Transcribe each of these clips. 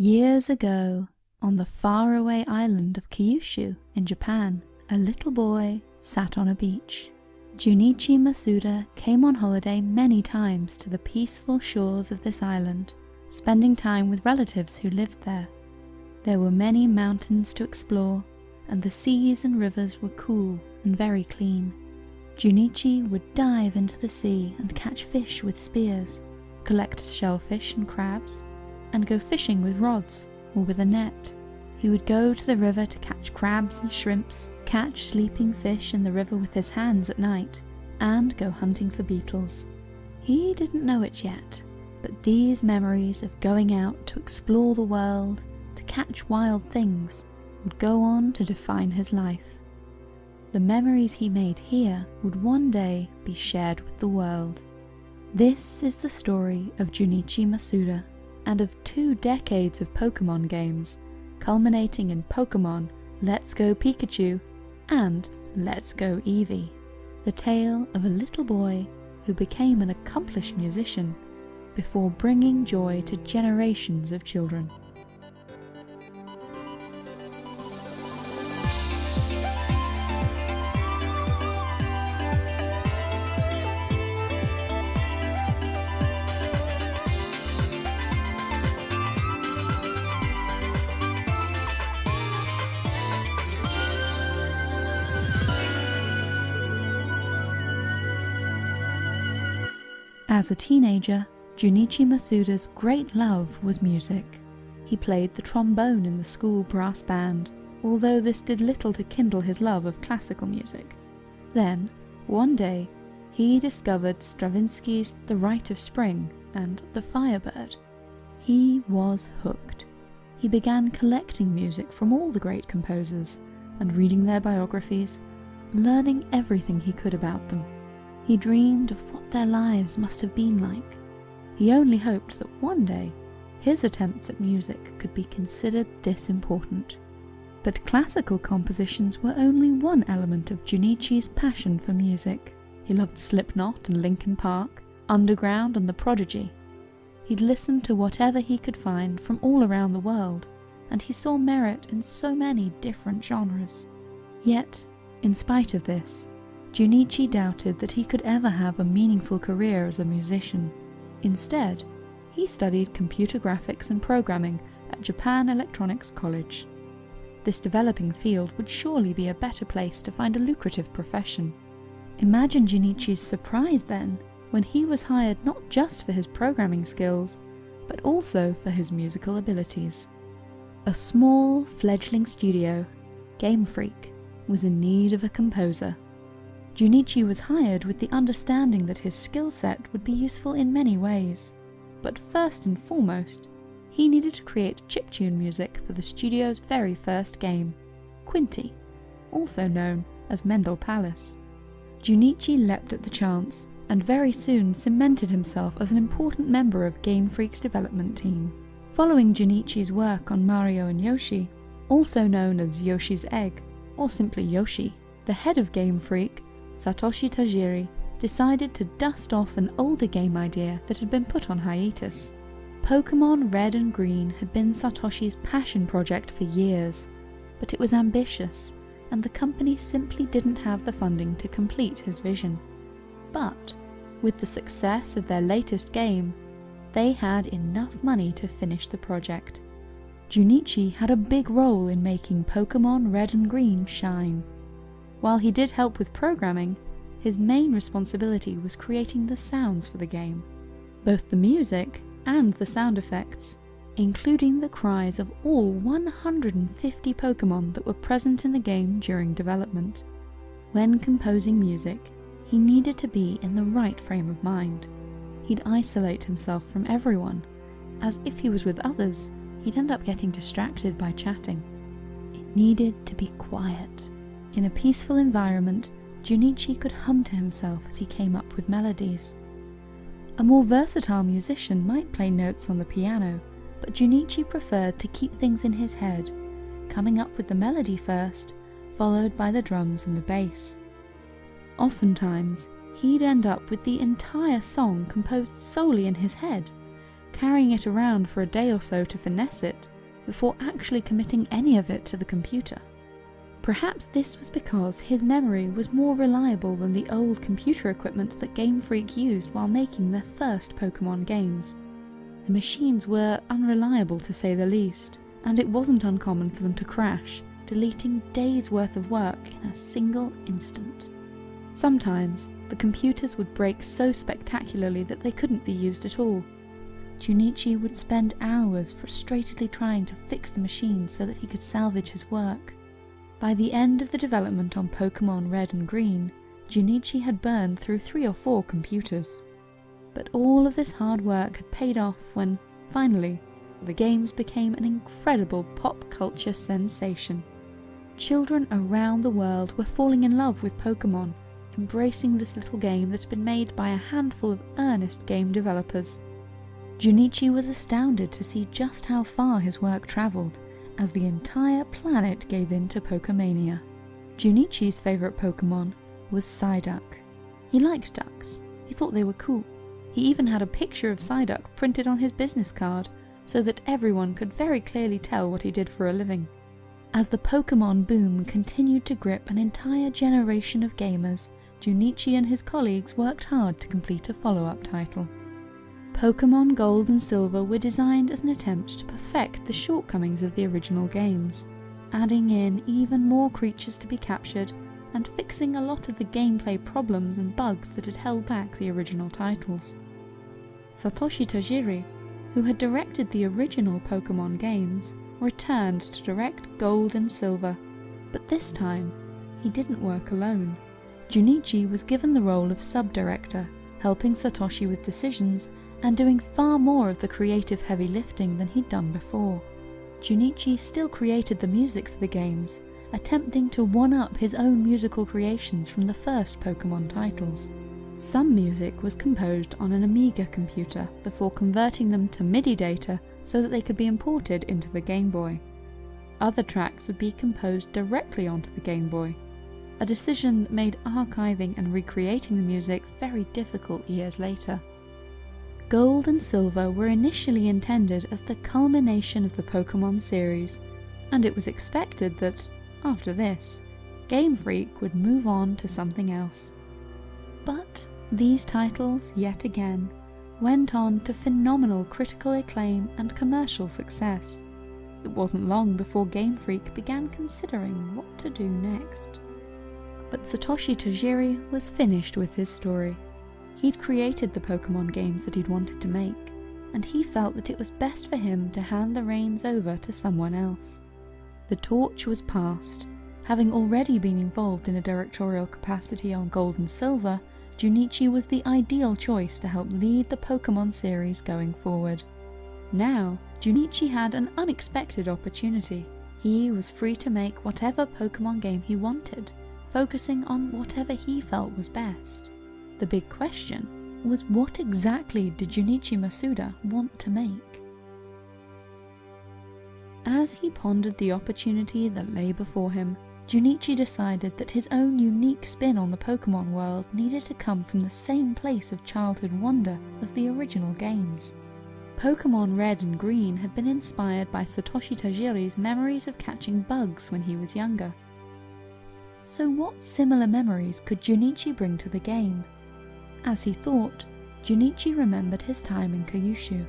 Years ago, on the faraway island of Kyushu in Japan, a little boy sat on a beach. Junichi Masuda came on holiday many times to the peaceful shores of this island, spending time with relatives who lived there. There were many mountains to explore, and the seas and rivers were cool and very clean. Junichi would dive into the sea and catch fish with spears, collect shellfish and crabs, and go fishing with rods or with a net. He would go to the river to catch crabs and shrimps, catch sleeping fish in the river with his hands at night, and go hunting for beetles. He didn't know it yet, but these memories of going out to explore the world, to catch wild things, would go on to define his life. The memories he made here would one day be shared with the world. This is the story of Junichi Masuda and of two decades of Pokemon games, culminating in Pokemon Let's Go Pikachu and Let's Go Eevee, the tale of a little boy who became an accomplished musician before bringing joy to generations of children. As a teenager, Junichi Masuda's great love was music. He played the trombone in the school brass band, although this did little to kindle his love of classical music. Then, one day, he discovered Stravinsky's The Rite of Spring and The Firebird. He was hooked. He began collecting music from all the great composers and reading their biographies, learning everything he could about them. He dreamed of what their lives must have been like. He only hoped that one day his attempts at music could be considered this important. But classical compositions were only one element of Junichi's passion for music. He loved Slipknot and Linkin Park, Underground and The Prodigy. He'd listen to whatever he could find from all around the world, and he saw merit in so many different genres. Yet, in spite of this, Junichi doubted that he could ever have a meaningful career as a musician. Instead, he studied computer graphics and programming at Japan Electronics College. This developing field would surely be a better place to find a lucrative profession. Imagine Junichi's surprise then when he was hired not just for his programming skills, but also for his musical abilities. A small, fledgling studio, Game Freak, was in need of a composer. Junichi was hired with the understanding that his skill set would be useful in many ways. But first and foremost, he needed to create chiptune music for the studio's very first game, Quinty, also known as Mendel Palace. Junichi leapt at the chance and very soon cemented himself as an important member of Game Freak's development team. Following Junichi's work on Mario and Yoshi, also known as Yoshi's Egg, or simply Yoshi, the head of Game Freak Satoshi Tajiri decided to dust off an older game idea that had been put on hiatus. Pokemon Red and Green had been Satoshi's passion project for years, but it was ambitious, and the company simply didn't have the funding to complete his vision. But, with the success of their latest game, they had enough money to finish the project. Junichi had a big role in making Pokemon Red and Green shine. While he did help with programming, his main responsibility was creating the sounds for the game. Both the music and the sound effects, including the cries of all 150 Pokemon that were present in the game during development. When composing music, he needed to be in the right frame of mind. He'd isolate himself from everyone, as if he was with others, he'd end up getting distracted by chatting. It needed to be quiet. In a peaceful environment, Junichi could hum to himself as he came up with melodies. A more versatile musician might play notes on the piano, but Junichi preferred to keep things in his head, coming up with the melody first, followed by the drums and the bass. Oftentimes, he'd end up with the entire song composed solely in his head, carrying it around for a day or so to finesse it, before actually committing any of it to the computer. Perhaps this was because his memory was more reliable than the old computer equipment that Game Freak used while making their first Pokemon games. The machines were unreliable to say the least, and it wasn't uncommon for them to crash, deleting days worth of work in a single instant. Sometimes, the computers would break so spectacularly that they couldn't be used at all. Junichi would spend hours frustratedly trying to fix the machines so that he could salvage his work. By the end of the development on Pokemon Red and Green, Junichi had burned through three or four computers. But all of this hard work had paid off when, finally, the games became an incredible pop culture sensation. Children around the world were falling in love with Pokemon, embracing this little game that had been made by a handful of earnest game developers. Junichi was astounded to see just how far his work travelled, as the entire planet gave in to Pokemania. Junichi's favourite Pokemon was Psyduck. He liked ducks, he thought they were cool. He even had a picture of Psyduck printed on his business card, so that everyone could very clearly tell what he did for a living. As the Pokemon boom continued to grip an entire generation of gamers, Junichi and his colleagues worked hard to complete a follow-up title. Pokemon Gold and Silver were designed as an attempt to perfect the shortcomings of the original games, adding in even more creatures to be captured and fixing a lot of the gameplay problems and bugs that had held back the original titles. Satoshi Tajiri, who had directed the original Pokemon games, returned to direct Gold and Silver, but this time he didn't work alone. Junichi was given the role of sub-director, helping Satoshi with decisions and doing far more of the creative heavy lifting than he'd done before. Junichi still created the music for the games, attempting to one-up his own musical creations from the first Pokemon titles. Some music was composed on an Amiga computer before converting them to MIDI data so that they could be imported into the Game Boy. Other tracks would be composed directly onto the Game Boy, a decision that made archiving and recreating the music very difficult years later. Gold and Silver were initially intended as the culmination of the Pokemon series, and it was expected that, after this, Game Freak would move on to something else. But these titles, yet again, went on to phenomenal critical acclaim and commercial success. It wasn't long before Game Freak began considering what to do next. But Satoshi Tajiri was finished with his story. He'd created the Pokemon games that he'd wanted to make, and he felt that it was best for him to hand the reins over to someone else. The torch was passed. Having already been involved in a directorial capacity on Gold and Silver, Junichi was the ideal choice to help lead the Pokemon series going forward. Now, Junichi had an unexpected opportunity. He was free to make whatever Pokemon game he wanted, focusing on whatever he felt was best. The big question was what exactly did Junichi Masuda want to make? As he pondered the opportunity that lay before him, Junichi decided that his own unique spin on the Pokemon world needed to come from the same place of childhood wonder as the original games. Pokemon Red and Green had been inspired by Satoshi Tajiri's memories of catching bugs when he was younger. So what similar memories could Junichi bring to the game? As he thought, Junichi remembered his time in Kyushu.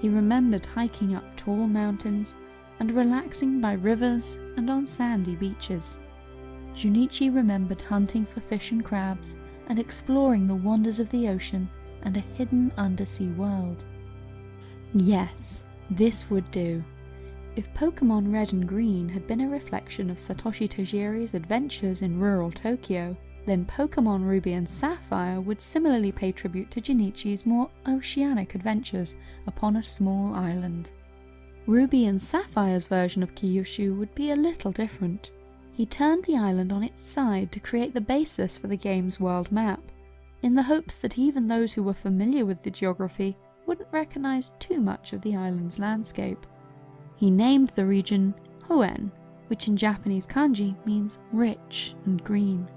He remembered hiking up tall mountains and relaxing by rivers and on sandy beaches. Junichi remembered hunting for fish and crabs and exploring the wonders of the ocean and a hidden undersea world. Yes, this would do. If Pokemon Red and Green had been a reflection of Satoshi Tajiri's adventures in rural Tokyo, then Pokemon Ruby and Sapphire would similarly pay tribute to Junichi's more oceanic adventures upon a small island. Ruby and Sapphire's version of Kyushu would be a little different. He turned the island on its side to create the basis for the game's world map, in the hopes that even those who were familiar with the geography wouldn't recognise too much of the island's landscape. He named the region Hoenn, which in Japanese kanji means rich and green.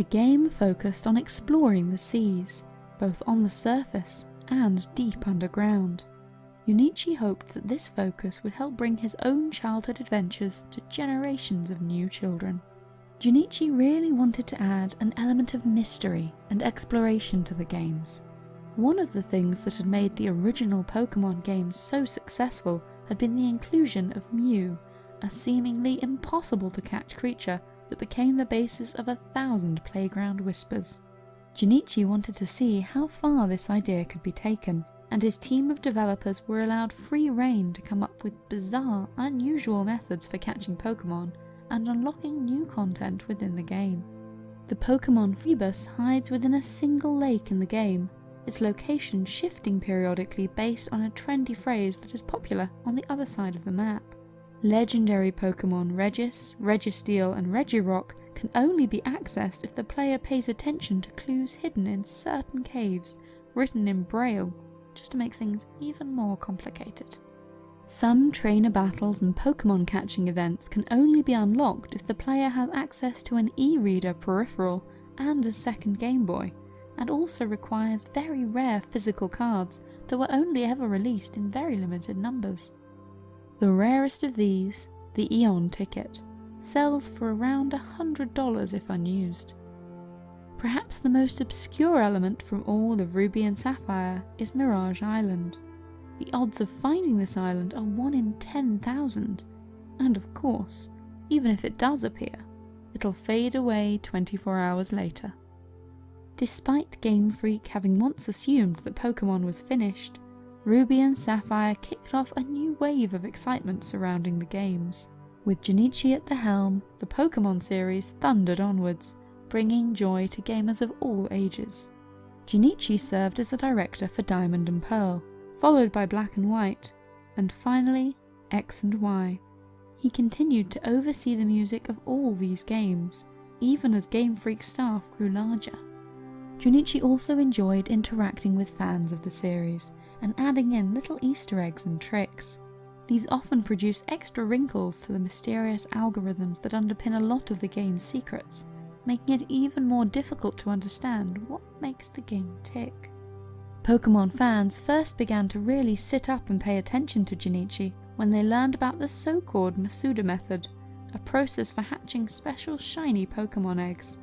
The game focused on exploring the seas, both on the surface and deep underground. Junichi hoped that this focus would help bring his own childhood adventures to generations of new children. Junichi really wanted to add an element of mystery and exploration to the games. One of the things that had made the original Pokemon games so successful had been the inclusion of Mew, a seemingly impossible to catch creature that became the basis of a thousand playground whispers. Junichi wanted to see how far this idea could be taken, and his team of developers were allowed free rein to come up with bizarre, unusual methods for catching Pokemon and unlocking new content within the game. The Pokemon Feebas hides within a single lake in the game, its location shifting periodically based on a trendy phrase that is popular on the other side of the map. Legendary Pokemon Regice, Registeel and Regirock can only be accessed if the player pays attention to clues hidden in certain caves, written in Braille, just to make things even more complicated. Some trainer battles and Pokemon catching events can only be unlocked if the player has access to an e-reader peripheral and a second Game Boy, and also requires very rare physical cards that were only ever released in very limited numbers. The rarest of these, the Eon ticket, sells for around $100 if unused. Perhaps the most obscure element from all of Ruby and Sapphire is Mirage Island. The odds of finding this island are 1 in 10,000, and of course, even if it does appear, it'll fade away 24 hours later. Despite Game Freak having once assumed that Pokemon was finished, Ruby and Sapphire kicked off a new wave of excitement surrounding the games. With Junichi at the helm, the Pokemon series thundered onwards, bringing joy to gamers of all ages. Junichi served as a director for Diamond and Pearl, followed by Black and White, and finally X and Y. He continued to oversee the music of all these games, even as Game Freak staff grew larger. Junichi also enjoyed interacting with fans of the series and adding in little Easter eggs and tricks. These often produce extra wrinkles to the mysterious algorithms that underpin a lot of the game's secrets, making it even more difficult to understand what makes the game tick. Pokemon fans first began to really sit up and pay attention to Junichi when they learned about the so-called Masuda method, a process for hatching special shiny Pokemon eggs.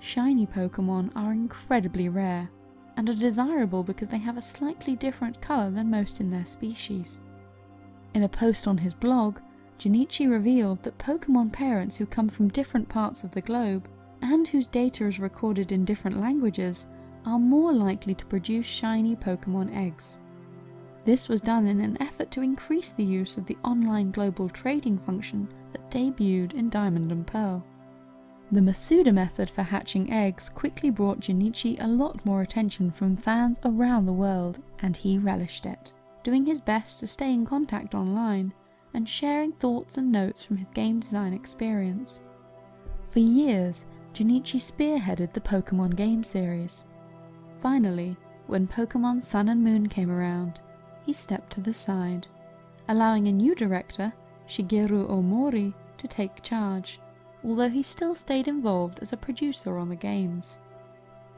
Shiny Pokemon are incredibly rare, and are desirable because they have a slightly different colour than most in their species. In a post on his blog, Junichi revealed that Pokemon parents who come from different parts of the globe, and whose data is recorded in different languages, are more likely to produce shiny Pokemon eggs. This was done in an effort to increase the use of the online global trading function that debuted in Diamond and Pearl. The Masuda method for hatching eggs quickly brought Junichi a lot more attention from fans around the world, and he relished it, doing his best to stay in contact online and sharing thoughts and notes from his game design experience. For years, Junichi spearheaded the Pokemon game series. Finally, when Pokemon Sun and Moon came around, he stepped to the side, allowing a new director, Shigeru Omori, to take charge although he still stayed involved as a producer on the games.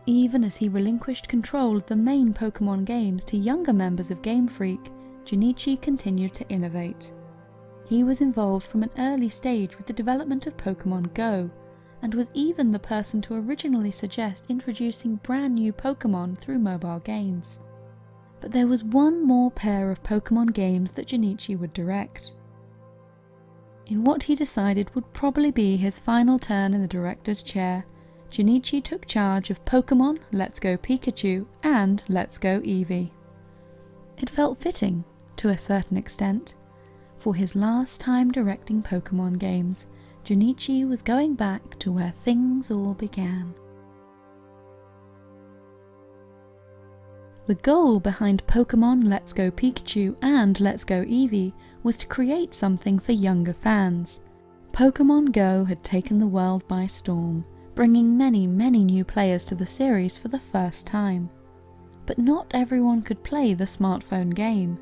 Even as he relinquished control of the main Pokemon games to younger members of Game Freak, Junichi continued to innovate. He was involved from an early stage with the development of Pokemon Go, and was even the person to originally suggest introducing brand new Pokemon through mobile games. But there was one more pair of Pokemon games that Junichi would direct in what he decided would probably be his final turn in the director's chair, Junichi took charge of Pokemon Let's Go Pikachu and Let's Go Eevee. It felt fitting, to a certain extent. For his last time directing Pokemon games, Junichi was going back to where things all began. The goal behind Pokemon Let's Go Pikachu and Let's Go Eevee was to create something for younger fans. Pokemon Go had taken the world by storm, bringing many, many new players to the series for the first time. But not everyone could play the smartphone game.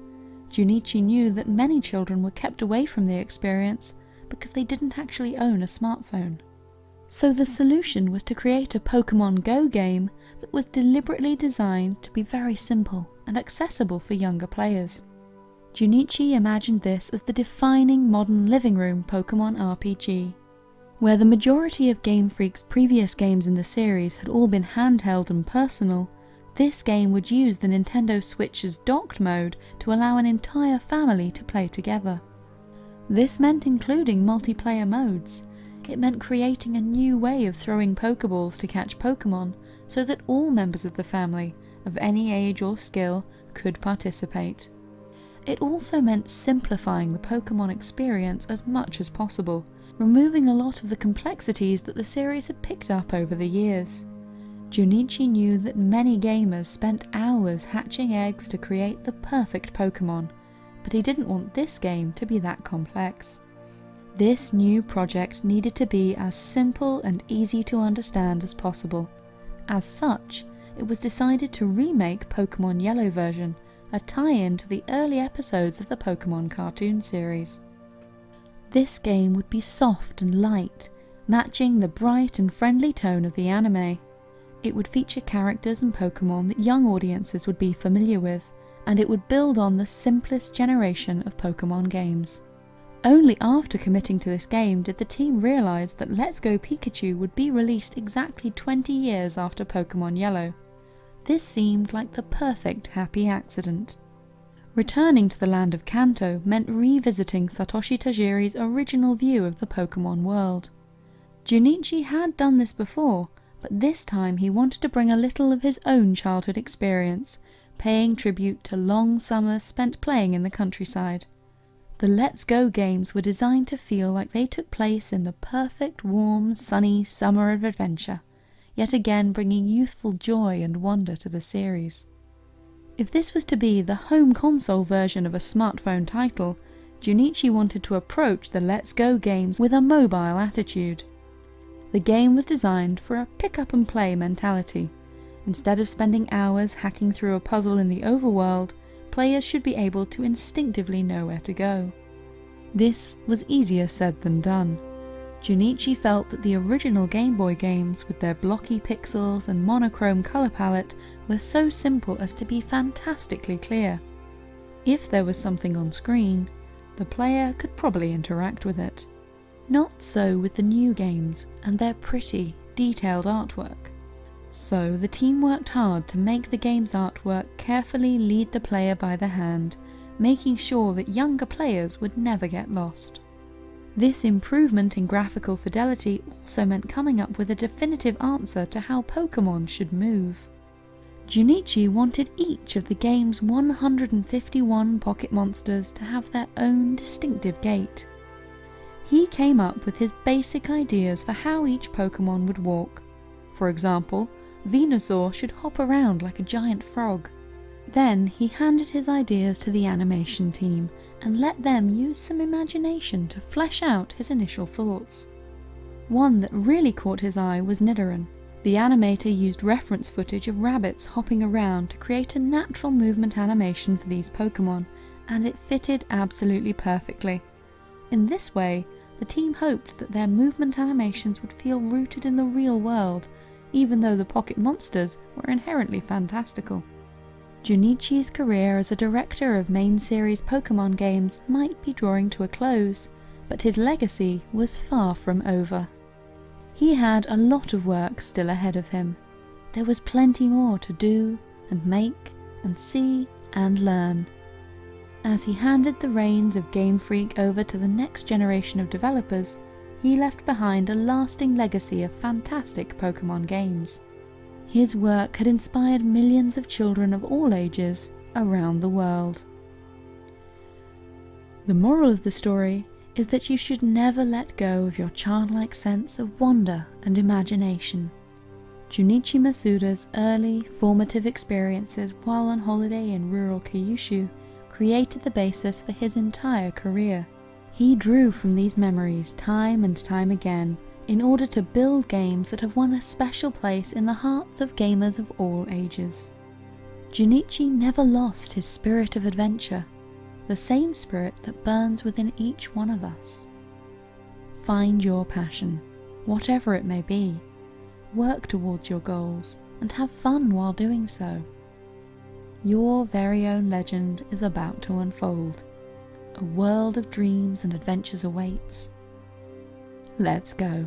Junichi knew that many children were kept away from the experience because they didn't actually own a smartphone. So the solution was to create a Pokemon Go game that was deliberately designed to be very simple and accessible for younger players. Junichi imagined this as the defining modern living room Pokemon RPG. Where the majority of Game Freak's previous games in the series had all been handheld and personal, this game would use the Nintendo Switch's docked mode to allow an entire family to play together. This meant including multiplayer modes, it meant creating a new way of throwing Pokeballs to catch Pokemon so that all members of the family, of any age or skill, could participate. It also meant simplifying the Pokemon experience as much as possible, removing a lot of the complexities that the series had picked up over the years. Junichi knew that many gamers spent hours hatching eggs to create the perfect Pokemon, but he didn't want this game to be that complex. This new project needed to be as simple and easy to understand as possible. As such, it was decided to remake Pokemon Yellow version, a tie-in to the early episodes of the Pokemon cartoon series. This game would be soft and light, matching the bright and friendly tone of the anime. It would feature characters and Pokemon that young audiences would be familiar with, and it would build on the simplest generation of Pokemon games. Only after committing to this game did the team realise that Let's Go Pikachu would be released exactly 20 years after Pokemon Yellow. This seemed like the perfect happy accident. Returning to the land of Kanto meant revisiting Satoshi Tajiri's original view of the Pokemon world. Junichi had done this before, but this time he wanted to bring a little of his own childhood experience, paying tribute to long summers spent playing in the countryside. The Let's Go games were designed to feel like they took place in the perfect, warm, sunny summer of adventure, yet again bringing youthful joy and wonder to the series. If this was to be the home console version of a smartphone title, Junichi wanted to approach the Let's Go games with a mobile attitude. The game was designed for a pick up and play mentality. Instead of spending hours hacking through a puzzle in the overworld, players should be able to instinctively know where to go. This was easier said than done. Junichi felt that the original Game Boy games with their blocky pixels and monochrome colour palette were so simple as to be fantastically clear. If there was something on screen, the player could probably interact with it. Not so with the new games and their pretty, detailed artwork. So the team worked hard to make the game's artwork carefully lead the player by the hand, making sure that younger players would never get lost. This improvement in graphical fidelity also meant coming up with a definitive answer to how Pokemon should move. Junichi wanted each of the game's 151 Pocket Monsters to have their own distinctive gait. He came up with his basic ideas for how each Pokemon would walk. For example, Venusaur should hop around like a giant frog. Then he handed his ideas to the animation team and let them use some imagination to flesh out his initial thoughts. One that really caught his eye was Nidoran. The animator used reference footage of rabbits hopping around to create a natural movement animation for these Pokemon, and it fitted absolutely perfectly. In this way, the team hoped that their movement animations would feel rooted in the real world even though the Pocket Monsters were inherently fantastical. Junichi's career as a director of main series Pokemon games might be drawing to a close, but his legacy was far from over. He had a lot of work still ahead of him. There was plenty more to do and make and see and learn. As he handed the reins of Game Freak over to the next generation of developers, he left behind a lasting legacy of fantastic Pokemon games. His work had inspired millions of children of all ages around the world. The moral of the story is that you should never let go of your childlike sense of wonder and imagination. Junichi Masuda's early, formative experiences while on holiday in rural Kyushu created the basis for his entire career. He drew from these memories time and time again in order to build games that have won a special place in the hearts of gamers of all ages. Junichi never lost his spirit of adventure, the same spirit that burns within each one of us. Find your passion, whatever it may be. Work towards your goals and have fun while doing so. Your very own legend is about to unfold. A world of dreams and adventures awaits. Let's go.